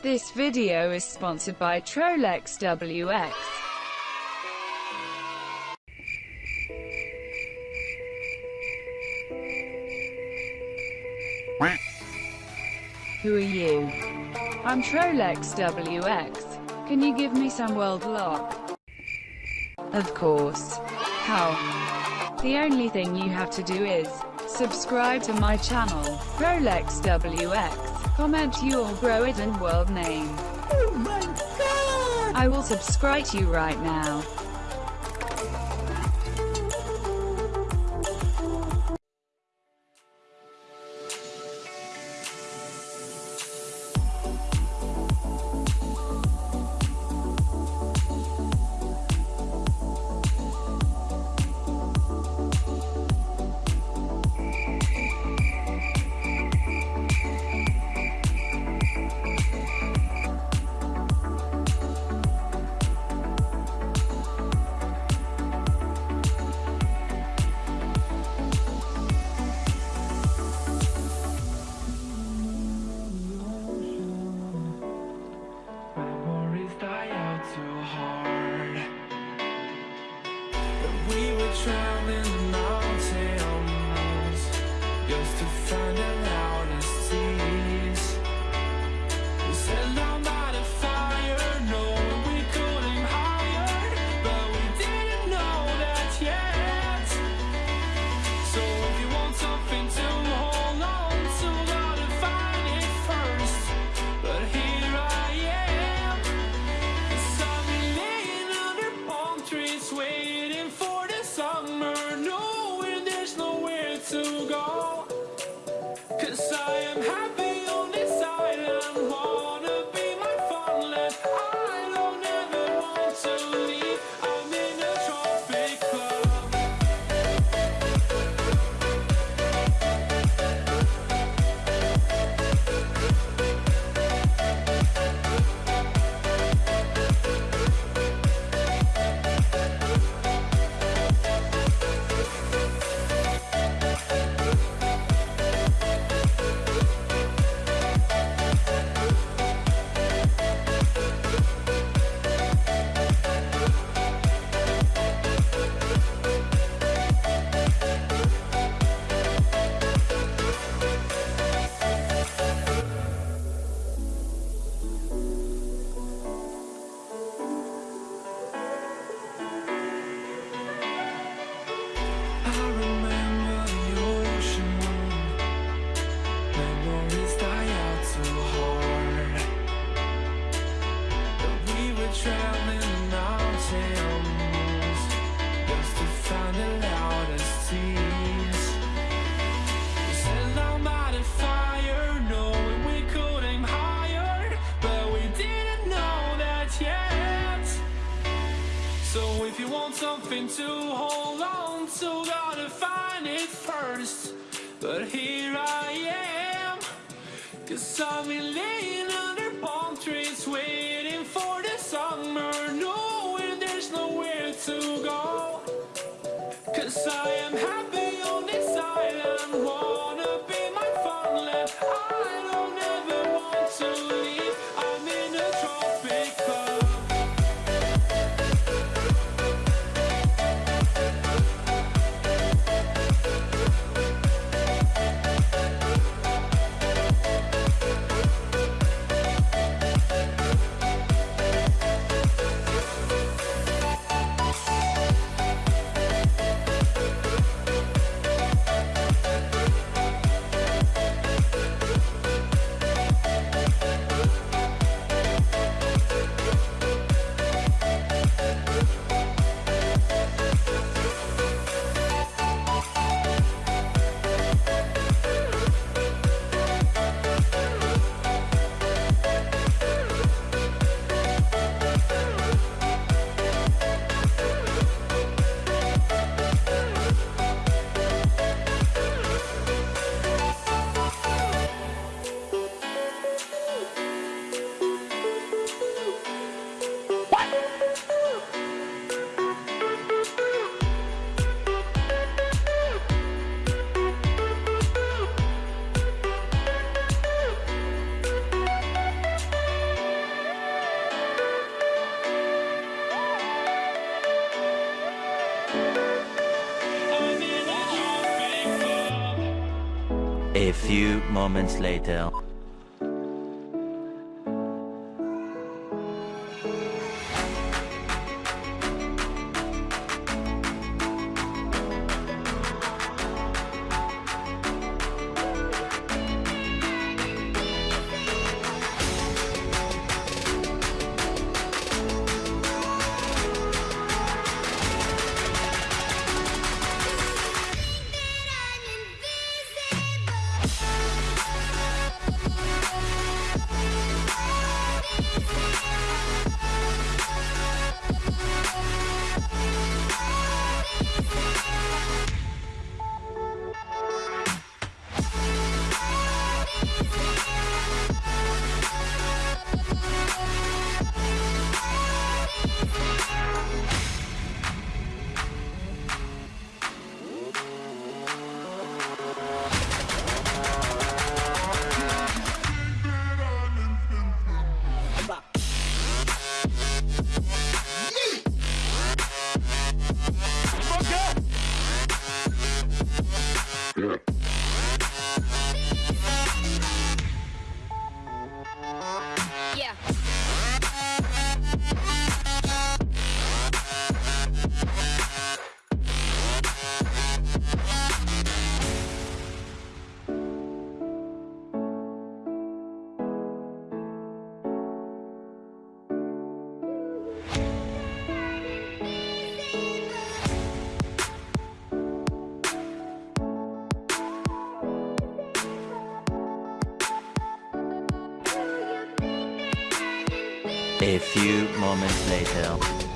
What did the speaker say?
This video is sponsored by Trolex WX. Who are you? I'm Trolex WX. Can you give me some world lock? Of course. How? The only thing you have to do is subscribe to my channel, Rolex WX. Comment your it and world name. Oh my god! I will subscribe to you right now. Cause I've been laying under palm trees waiting moments later. A few moments later.